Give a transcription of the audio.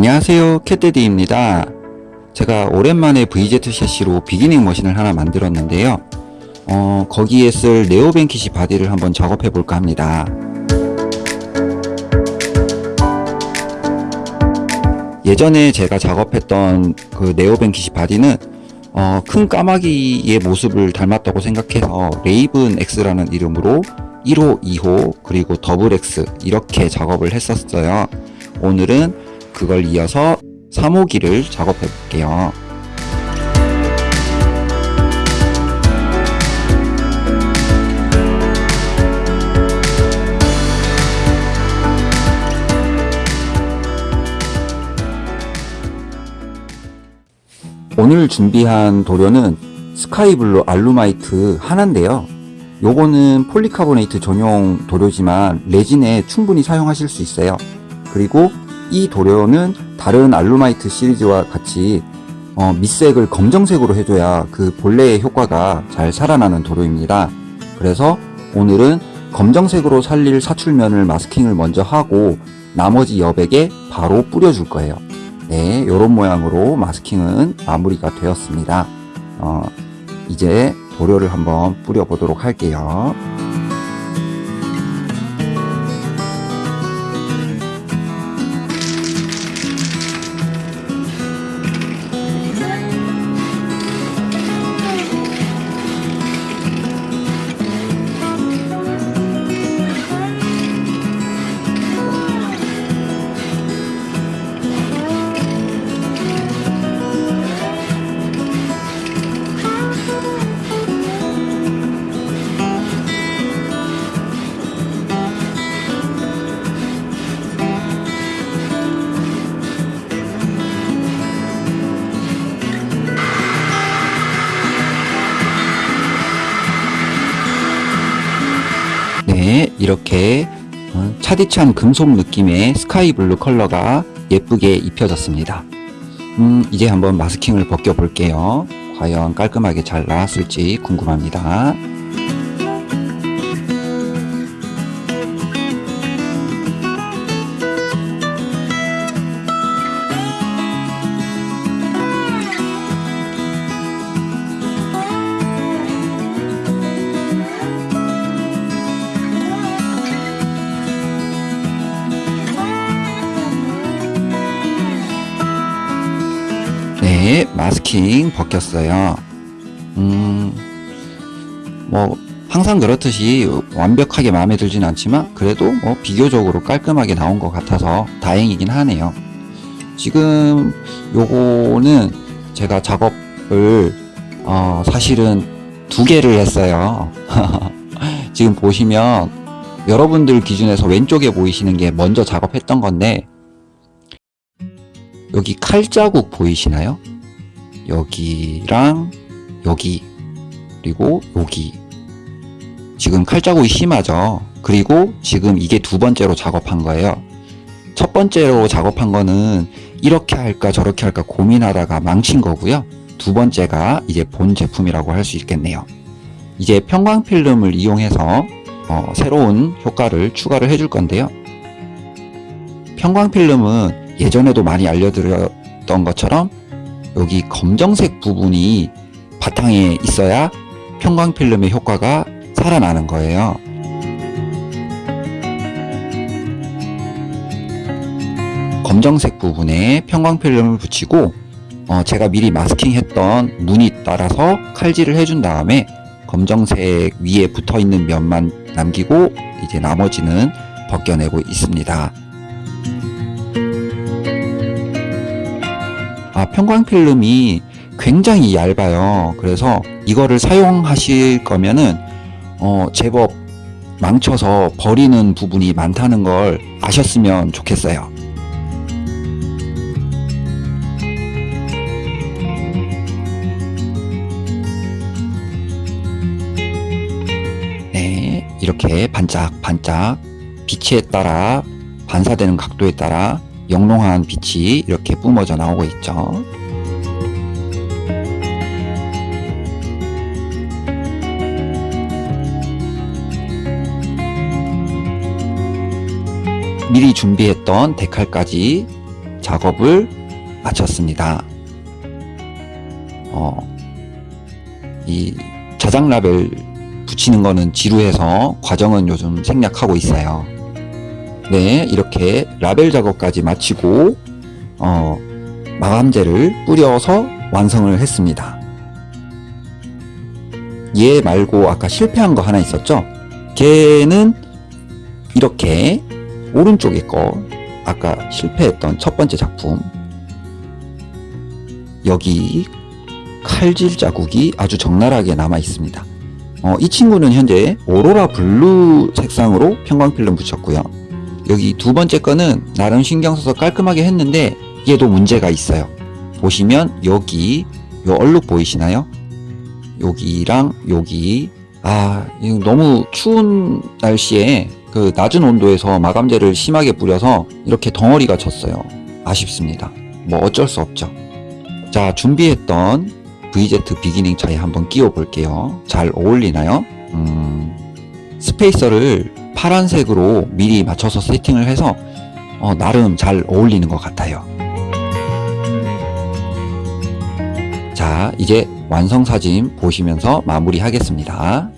안녕하세요 캣데디입니다. 제가 오랜만에 VZ 샤시로 beginning 머신을 하나 만들었는데요. 어, 거기에 쓸 네오벤키시 바디를 한번 작업해 볼까 합니다. 예전에 제가 작업했던 그 네오벤키시 바디는 어, 큰 까마귀의 모습을 닮았다고 생각해서 레이븐 X라는 이름으로 1호, 2호, 그리고 더블 X 이렇게 작업을 했었어요. 오늘은 그걸 이어서 3호기를 작업해 볼게요. 오늘 준비한 도료는 스카이블루 알루마이트 하나인데요. 요거는 폴리카보네이트 전용 도료지만 레진에 충분히 사용하실 수 있어요. 그리고 이 도료는 다른 알루마이트 시리즈와 같이 어, 밑색을 검정색으로 해줘야 그 본래의 효과가 잘 살아나는 도료입니다. 그래서 오늘은 검정색으로 살릴 사출면을 마스킹을 먼저 하고 나머지 여백에 바로 뿌려줄 거예요. 네, 이런 모양으로 마스킹은 마무리가 되었습니다. 어, 이제 도료를 한번 뿌려보도록 할게요. 이렇게 어, 차디찬 금속 느낌의 스카이 블루 컬러가 예쁘게 입혀졌습니다. 음, 이제 한번 마스킹을 벗겨 볼게요. 과연 깔끔하게 잘 나왔을지 궁금합니다. 네, 마스킹 벗겼어요. 음, 뭐, 항상 그렇듯이 완벽하게 마음에 들진 않지만, 그래도 뭐, 비교적으로 깔끔하게 나온 것 같아서 다행이긴 하네요. 지금 요거는 제가 작업을, 어, 사실은 두 개를 했어요. 지금 보시면, 여러분들 기준에서 왼쪽에 보이시는 게 먼저 작업했던 건데, 여기 칼자국 보이시나요? 여기랑 여기 그리고 여기. 지금 칼자국이 심하죠? 그리고 지금 이게 두 번째로 작업한 거예요. 첫 번째로 작업한 거는 이렇게 할까 저렇게 할까 고민하다가 망친 거고요. 두 번째가 이제 본 제품이라고 할 수 있겠네요. 이제 편광필름을 이용해서 어, 새로운 효과를 추가를 해줄 건데요. 편광필름은 예전에도 많이 알려드렸던 것처럼 여기 검정색 부분이 바탕에 있어야 편광필름의 효과가 살아나는 거예요. 검정색 부분에 편광필름을 붙이고 어 제가 미리 마스킹했던 무늬 따라서 칼질을 해준 다음에 검정색 위에 붙어있는 면만 남기고 이제 나머지는 벗겨내고 있습니다. 아, 편광필름이 굉장히 얇아요. 그래서 이거를 사용하실 거면은 어, 제법 망쳐서 버리는 부분이 많다는 걸 아셨으면 좋겠어요. 네, 이렇게 반짝반짝 빛에 따라 반사되는 각도에 따라 영롱한 빛이 이렇게 뿜어져 나오고 있죠. 미리 준비했던 데칼까지 작업을 마쳤습니다. 어, 이 자작 라벨 붙이는 거는 지루해서 과정은 요즘 생략하고 있어요. 네, 이렇게 라벨 작업까지 마치고 어, 마감제를 뿌려서 완성을 했습니다. 얘 말고 아까 실패한 거 하나 있었죠? 걔는 이렇게 오른쪽에 거 아까 실패했던 첫 번째 작품 여기 칼질 자국이 아주 적나라하게 남아 있습니다. 어, 이 친구는 현재 오로라 블루 색상으로 편광필름 붙였고요. 여기 두 번째 거는 나름 신경 써서 깔끔하게 했는데 얘도 문제가 있어요. 보시면 여기 요 얼룩 보이시나요? 여기랑 여기 아 너무 추운 날씨에 그 낮은 온도에서 마감제를 심하게 뿌려서 이렇게 덩어리가 졌어요. 아쉽습니다. 뭐 어쩔 수 없죠. 자 준비했던 VZ 비기닝 차에 한번 끼워 볼게요. 잘 어울리나요? 음, 스페이서를 파란색으로 미리 맞춰서 세팅을 해서 어, 나름 잘 어울리는 것 같아요. 자, 이제 완성 사진 보시면서 마무리 하겠습니다.